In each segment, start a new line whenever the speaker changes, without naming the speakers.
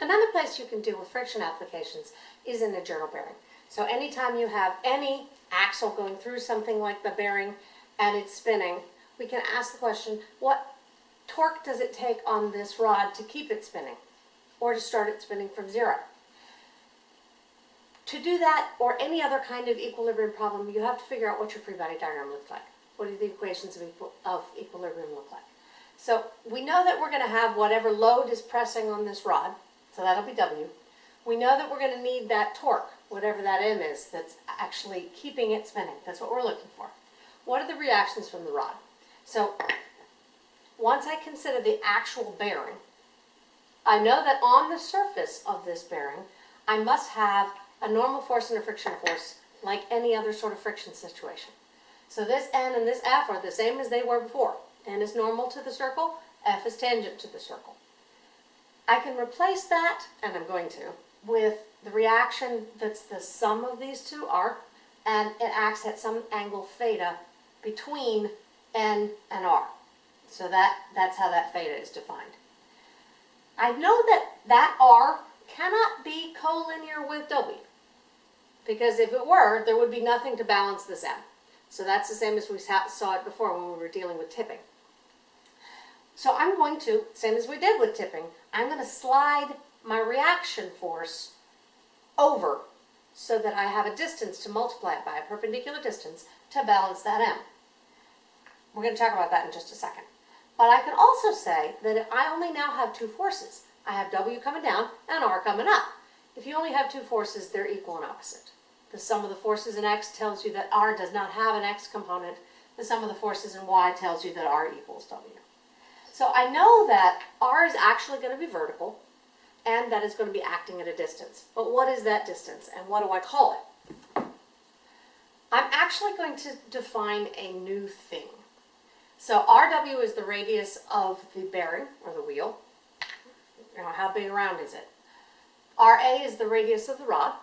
Another place you can deal with friction applications is in a journal bearing. So anytime you have any axle going through something like the bearing and it's spinning, we can ask the question, what torque does it take on this rod to keep it spinning or to start it spinning from zero? To do that or any other kind of equilibrium problem, you have to figure out what your free body diagram looks like. What do the equations of, equal, of equilibrium look like? So we know that we're going to have whatever load is pressing on this rod, so that'll be W. We know that we're going to need that torque, whatever that M is, that's actually keeping it spinning. That's what we're looking for. What are the reactions from the rod? So once I consider the actual bearing, I know that on the surface of this bearing, I must have a normal force and a friction force like any other sort of friction situation. So this N and this F are the same as they were before. N is normal to the circle, F is tangent to the circle. I can replace that, and I'm going to, with the reaction that's the sum of these two, R, and it acts at some angle theta between N and R. So that, that's how that theta is defined. I know that that R cannot be collinear with W. Because if it were, there would be nothing to balance this M. So that's the same as we saw it before when we were dealing with tipping. So I'm going to, same as we did with tipping, I'm going to slide my reaction force over so that I have a distance to multiply it by, a perpendicular distance, to balance that M. We're going to talk about that in just a second. But I can also say that I only now have two forces, I have W coming down and R coming up. If you only have two forces, they're equal and opposite. The sum of the forces in X tells you that R does not have an X component. The sum of the forces in Y tells you that R equals W. So I know that R is actually going to be vertical and that it's going to be acting at a distance. But what is that distance and what do I call it? I'm actually going to define a new thing. So RW is the radius of the bearing or the wheel. You know, how big around is it? RA is the radius of the rod.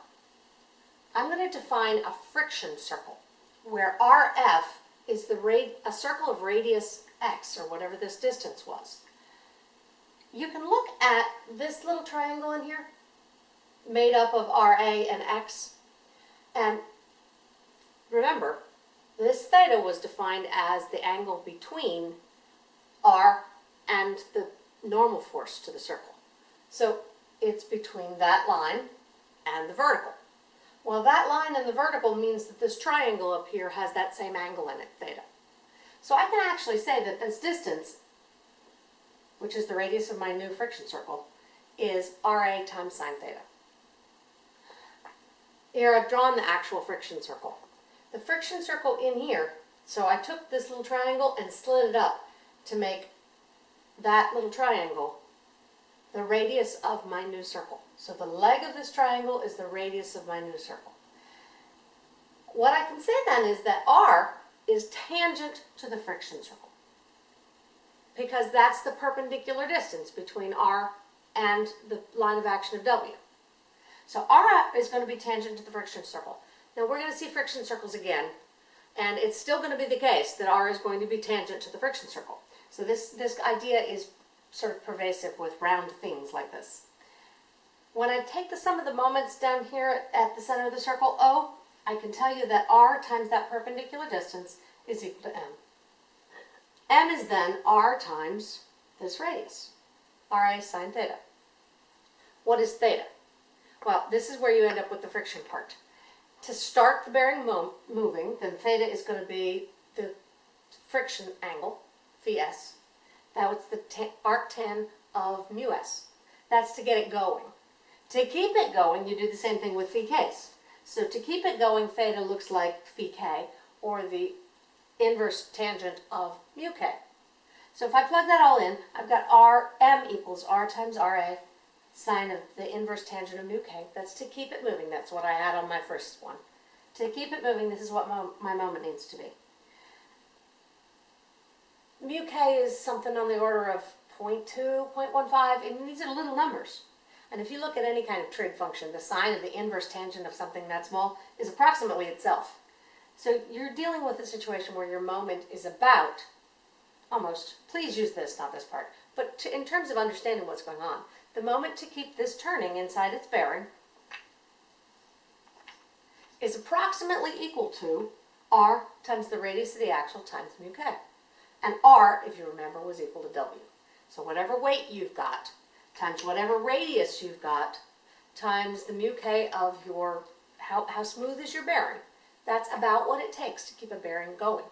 I'm going to define a friction circle where RF is the a circle of radius x or whatever this distance was. You can look at this little triangle in here made up of RA and x and remember this theta was defined as the angle between R and the normal force to the circle. So it's between that line and the vertical. Well, that line and the vertical means that this triangle up here has that same angle in it, theta. So I can actually say that this distance, which is the radius of my new friction circle, is RA times sine theta. Here I've drawn the actual friction circle. The friction circle in here, so I took this little triangle and slid it up to make that little triangle the radius of my new circle. So the leg of this triangle is the radius of my new circle. What I can say then is that R is tangent to the friction circle because that's the perpendicular distance between R and the line of action of W. So R is going to be tangent to the friction circle. Now we're going to see friction circles again, and it's still going to be the case that R is going to be tangent to the friction circle. So this, this idea is sort of pervasive with round things like this. When I take the sum of the moments down here at the center of the circle, O, I can tell you that R times that perpendicular distance is equal to M. M is then R times this radius, RA sine theta. What is theta? Well, this is where you end up with the friction part. To start the bearing moving, then theta is going to be the friction angle, phi s, that's the arctan of mu s. That's to get it going. To keep it going, you do the same thing with phi k's. So to keep it going, theta looks like phi k, or the inverse tangent of mu k. So if I plug that all in, I've got Rm equals R times Ra sine of the inverse tangent of mu k. That's to keep it moving. That's what I had on my first one. To keep it moving, this is what my my moment needs to be mu k is something on the order of 0.2, 0.15, and these are little numbers. And if you look at any kind of trig function, the sine of the inverse tangent of something that small is approximately itself. So you're dealing with a situation where your moment is about, almost, please use this, not this part, but to, in terms of understanding what's going on, the moment to keep this turning inside its bearing is approximately equal to r times the radius of the axle times mu k. And r, if you remember, was equal to w. So whatever weight you've got times whatever radius you've got times the mu k of your, how, how smooth is your bearing, that's about what it takes to keep a bearing going.